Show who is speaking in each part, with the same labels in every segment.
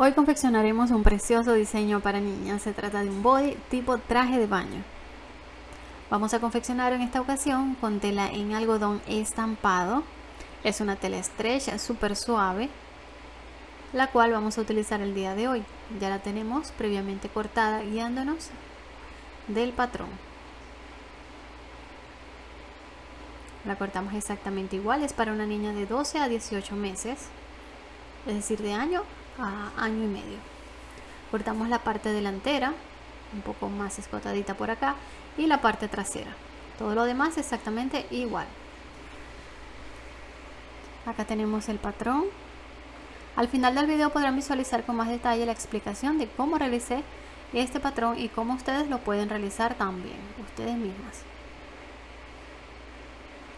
Speaker 1: Hoy confeccionaremos un precioso diseño para niñas. Se trata de un body tipo traje de baño. Vamos a confeccionar en esta ocasión con tela en algodón estampado. Es una tela stretch súper suave, la cual vamos a utilizar el día de hoy. Ya la tenemos previamente cortada guiándonos del patrón. La cortamos exactamente igual, es para una niña de 12 a 18 meses, es decir, de año a año y medio. Cortamos la parte delantera, un poco más escotadita por acá, y la parte trasera. Todo lo demás exactamente igual. Acá tenemos el patrón. Al final del video podrán visualizar con más detalle la explicación de cómo realicé este patrón y cómo ustedes lo pueden realizar también, ustedes mismas.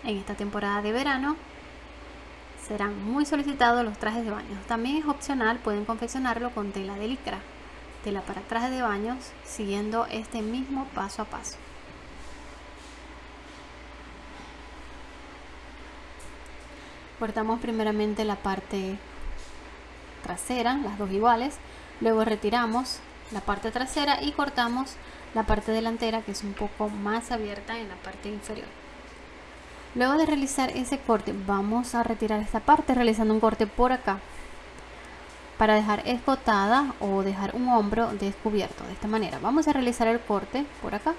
Speaker 1: En esta temporada de verano serán muy solicitados los trajes de baño. También es opcional, pueden confeccionarlo con tela de licra, tela para trajes de baños, siguiendo este mismo paso a paso. Cortamos primeramente la parte trasera, las dos iguales, luego retiramos la parte trasera y cortamos la parte delantera que es un poco más abierta en la parte inferior. Luego de realizar ese corte vamos a retirar esta parte realizando un corte por acá para dejar escotada o dejar un hombro descubierto de esta manera. Vamos a realizar el corte por acá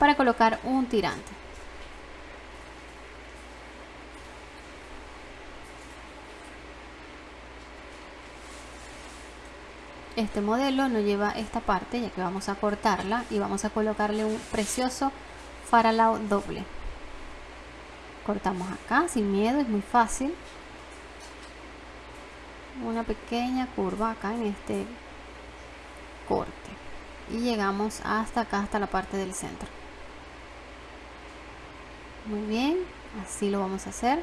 Speaker 1: para colocar un tirante. Este modelo no lleva esta parte ya que vamos a cortarla y vamos a colocarle un precioso faralao doble cortamos acá sin miedo, es muy fácil. Una pequeña curva acá en este corte. Y llegamos hasta acá, hasta la parte del centro. Muy bien, así lo vamos a hacer.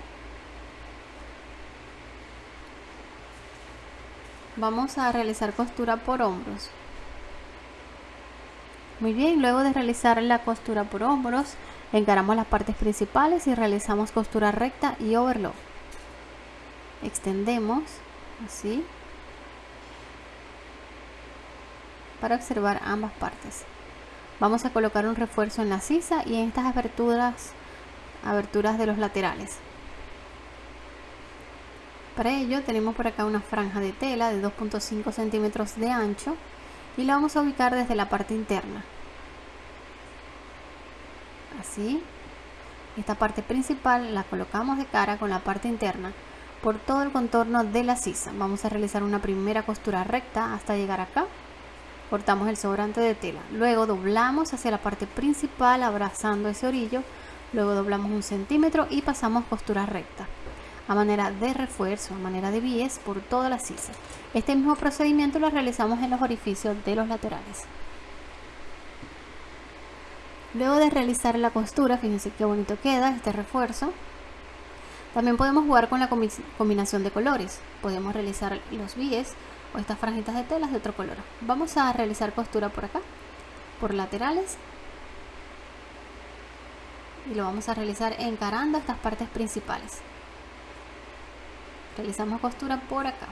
Speaker 1: Vamos a realizar costura por hombros. Muy bien, luego de realizar la costura por hombros Encaramos las partes principales y realizamos costura recta y overlock. Extendemos así para observar ambas partes. Vamos a colocar un refuerzo en la sisa y en estas aberturas, aberturas de los laterales. Para ello tenemos por acá una franja de tela de 2.5 centímetros de ancho y la vamos a ubicar desde la parte interna así esta parte principal la colocamos de cara con la parte interna por todo el contorno de la sisa vamos a realizar una primera costura recta hasta llegar acá cortamos el sobrante de tela luego doblamos hacia la parte principal abrazando ese orillo luego doblamos un centímetro y pasamos costura recta a manera de refuerzo, a manera de bies por toda la sisa. Este mismo procedimiento lo realizamos en los orificios de los laterales. Luego de realizar la costura, fíjense qué bonito queda este refuerzo. También podemos jugar con la combinación de colores. Podemos realizar los bies o estas franjitas de telas de otro color. Vamos a realizar costura por acá, por laterales. Y lo vamos a realizar encarando estas partes principales. Realizamos costura por acá.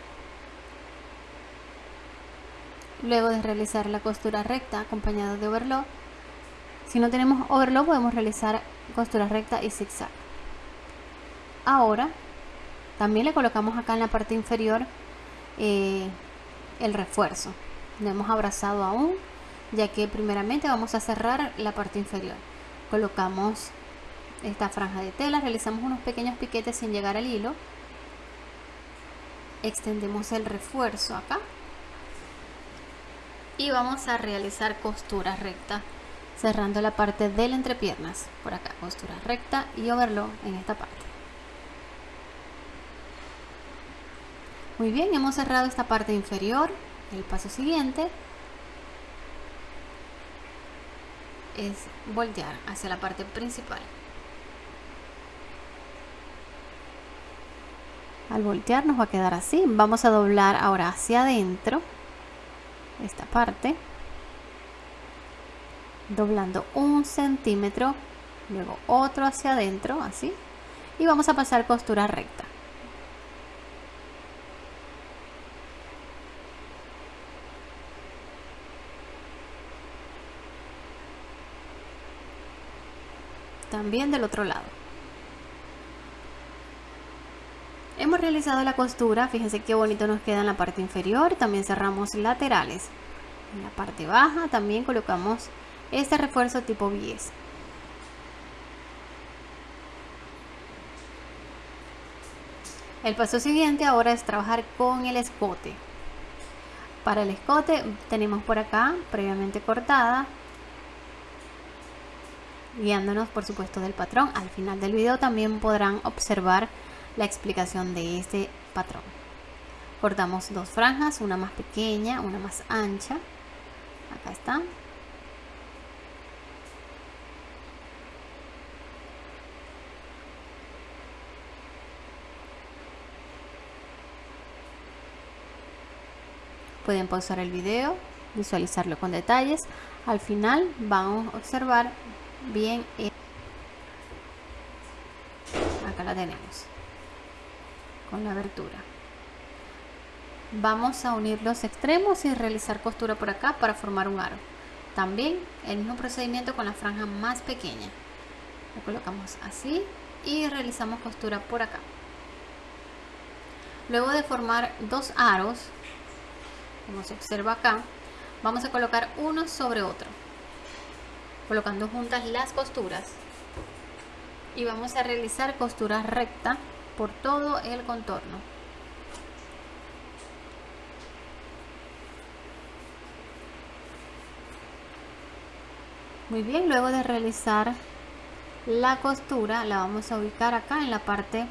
Speaker 1: Luego de realizar la costura recta acompañada de overlock, si no tenemos overlock podemos realizar costura recta y zigzag. Ahora también le colocamos acá en la parte inferior eh, el refuerzo. No hemos abrazado aún ya que primeramente vamos a cerrar la parte inferior. Colocamos esta franja de tela, realizamos unos pequeños piquetes sin llegar al hilo. Extendemos el refuerzo acá y vamos a realizar costura recta cerrando la parte de la entrepiernas por acá costura recta y overlock en esta parte. Muy bien hemos cerrado esta parte inferior el paso siguiente es voltear hacia la parte principal. Al voltear nos va a quedar así vamos a doblar ahora hacia adentro esta parte doblando un centímetro luego otro hacia adentro así. Y vamos a pasar costura recta. También del otro lado. Hemos realizado la costura fíjense qué bonito nos queda en la parte inferior también cerramos laterales. En la parte baja también colocamos este refuerzo tipo bies el paso siguiente ahora es trabajar con el escote. Para el escote tenemos por acá previamente cortada guiándonos por supuesto del patrón. Al final del video también podrán observar la explicación de este patrón. Cortamos dos franjas una más pequeña una más ancha. Acá está pueden pausar el video visualizarlo con detalles. Al final vamos a observar bien acá la tenemos con la abertura. Vamos a unir los extremos y realizar costura por acá para formar un aro. También el mismo procedimiento con la franja más pequeña. Lo colocamos así y realizamos costura por acá. Luego de formar dos aros como se observa acá vamos a colocar uno sobre otro colocando juntas las costuras. Y vamos a realizar costura recta por todo el contorno. Muy bien luego de realizar la costura la vamos a ubicar acá en la parte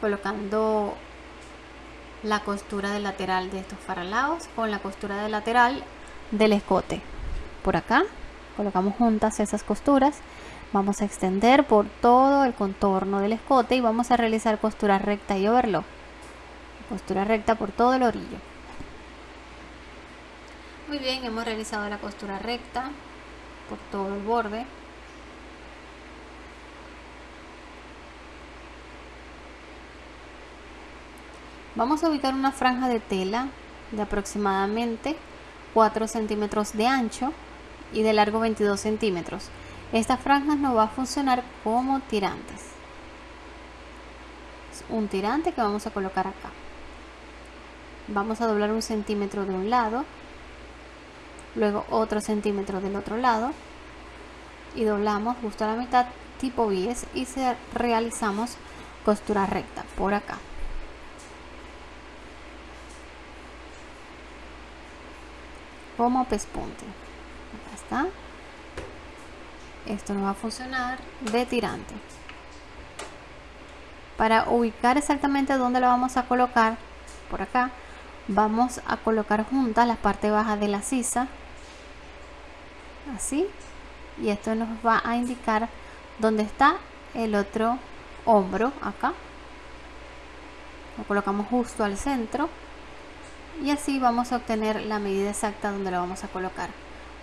Speaker 1: colocando la costura de lateral de estos faralados con la costura de lateral del escote. Por acá colocamos juntas esas costuras. Vamos a extender por todo el contorno del escote y vamos a realizar costura recta y overlock. Costura recta por todo el orillo. Muy bien hemos realizado la costura recta por todo el borde vamos a ubicar una franja de tela de aproximadamente 4 centímetros de ancho y de largo 22 centímetros. Esta franja nos va a funcionar como tirantes. Es un tirante que vamos a colocar acá. Vamos a doblar un centímetro de un lado, luego otro centímetro del otro lado y doblamos justo a la mitad tipo bies y realizamos costura recta por acá. Como pespunte. Está. Esto no va a funcionar de tirante. Para ubicar exactamente dónde lo vamos a colocar por acá vamos a colocar juntas la parte baja de la sisa así y esto nos va a indicar dónde está el otro hombro acá. Lo colocamos justo al centro y así vamos a obtener la medida exacta donde lo vamos a colocar.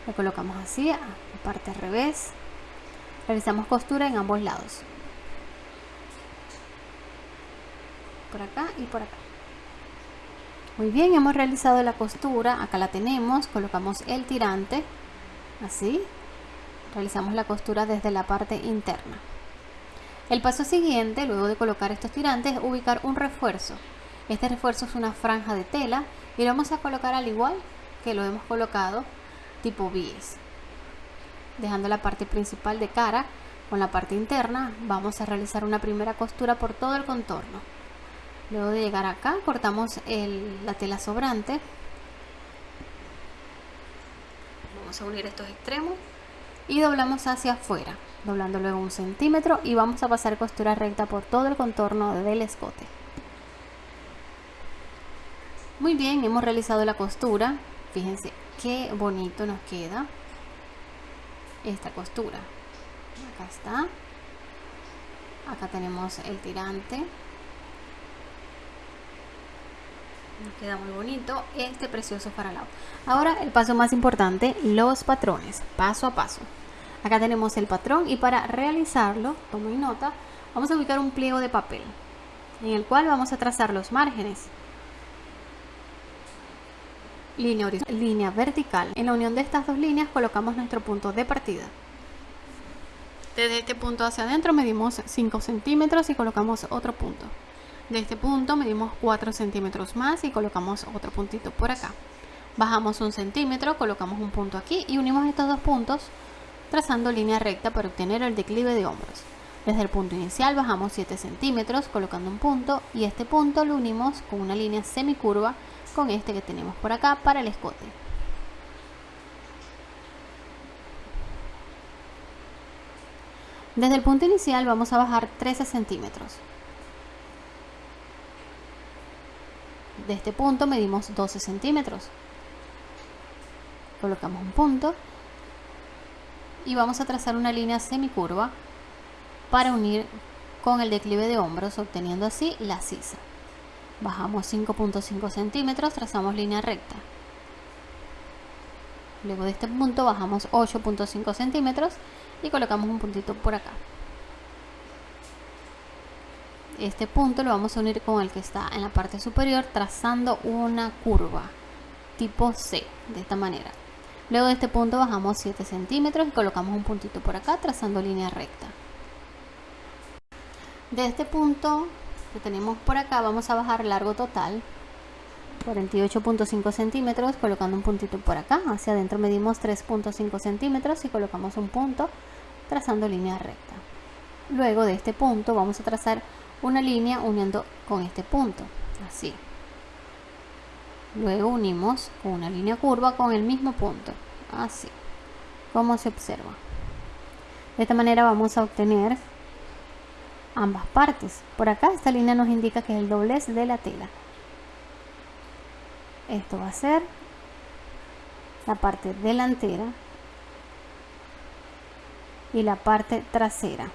Speaker 1: Lo colocamos así a la parte al revés. Realizamos costura en ambos lados. Por acá y por acá. Muy bien hemos realizado la costura. Acá la tenemos. Colocamos el tirante así. Realizamos la costura desde la parte interna. El paso siguiente luego de colocar estos tirantes es ubicar un refuerzo este refuerzo es una franja de tela y lo vamos a colocar al igual que lo hemos colocado tipo bies. Dejando la parte principal de cara con la parte interna vamos a realizar una primera costura por todo el contorno. Luego de llegar acá cortamos la tela sobrante. Vamos a unir estos extremos y doblamos hacia afuera doblando luego un centímetro y vamos a pasar costura recta por todo el contorno del escote muy bien, hemos realizado la costura. Fíjense qué bonito nos queda esta costura. Acá está. Acá tenemos el tirante. Nos queda muy bonito este precioso faralao. Ahora el paso más importante, los patrones, paso a paso. Acá tenemos el patrón y para realizarlo, tomen nota, vamos a ubicar un pliego de papel en el cual vamos a trazar los márgenes línea, vertical. En la unión de estas dos líneas colocamos nuestro punto de partida. Desde este punto hacia adentro medimos 5 centímetros y colocamos otro punto. De este punto medimos 4 centímetros más y colocamos otro puntito por acá. Bajamos un centímetro, colocamos un punto aquí y unimos estos dos puntos trazando línea recta para obtener el declive de hombros. Desde el punto inicial bajamos 7 centímetros colocando un punto y este punto lo unimos con una línea semicurva con este que tenemos por acá para el escote. Desde el punto inicial vamos a bajar 13 centímetros. De este punto medimos 12 centímetros. Colocamos un punto y vamos a trazar una línea semicurva para unir con el declive de hombros obteniendo así la sisa. Bajamos 5.5 centímetros, trazamos línea recta. Luego de este punto bajamos 8.5 centímetros y colocamos un puntito por acá. Este punto lo vamos a unir con el que está en la parte superior trazando una curva tipo C de esta manera. Luego de este punto bajamos 7 centímetros y colocamos un puntito por acá trazando línea recta. De este punto que tenemos por acá vamos a bajar largo total 48.5 centímetros colocando un puntito por acá. Hacia adentro medimos 3.5 centímetros y colocamos un punto trazando línea recta. Luego de este punto vamos a trazar una línea uniendo con este punto así. Luego unimos una línea curva con el mismo punto así. Como se observa de esta manera vamos a obtener ambas partes. Por acá esta línea nos indica que es el doblez de la tela. Esto va a ser la parte delantera y la parte trasera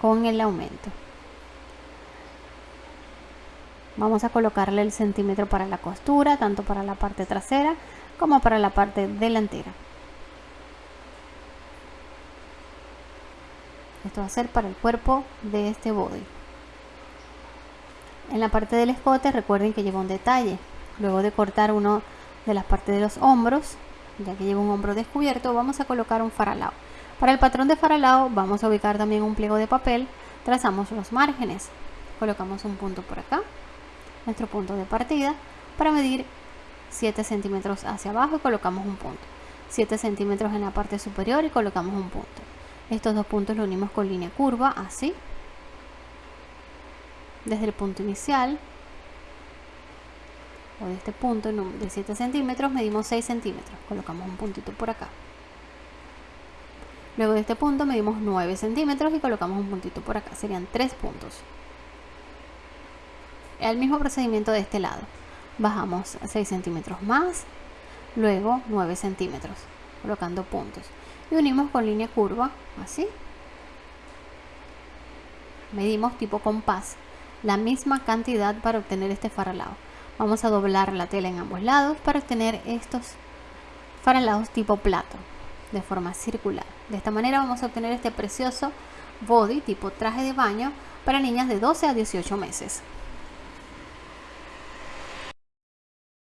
Speaker 1: con el aumento. Vamos a colocarle el centímetro para la costura tanto para la parte trasera como para la parte delantera esto va a ser para el cuerpo de este body. En la parte del escote recuerden que lleva un detalle. Luego de cortar uno de las partes de los hombros ya que lleva un hombro descubierto vamos a colocar un faralao. Para el patrón de faralao vamos a ubicar también un pliego de papel. Trazamos los márgenes. Colocamos un punto por acá nuestro punto de partida. Para medir 7 centímetros hacia abajo y colocamos un punto. 7 centímetros en la parte superior y colocamos un punto estos dos puntos los unimos con línea curva así. Desde el punto inicial o de este punto de 7 centímetros medimos 6 centímetros. Colocamos un puntito por acá. Luego de este punto medimos 9 centímetros y colocamos un puntito por acá. Serían 3 puntos. El mismo procedimiento de este lado. Bajamos 6 centímetros más luego 9 centímetros colocando puntos y unimos con línea curva así medimos tipo compás la misma cantidad para obtener este faralado Vamos a doblar la tela en ambos lados para obtener estos faralados tipo plato de forma circular. De esta manera vamos a obtener este precioso body tipo traje de baño para niñas de 12 a 18 meses.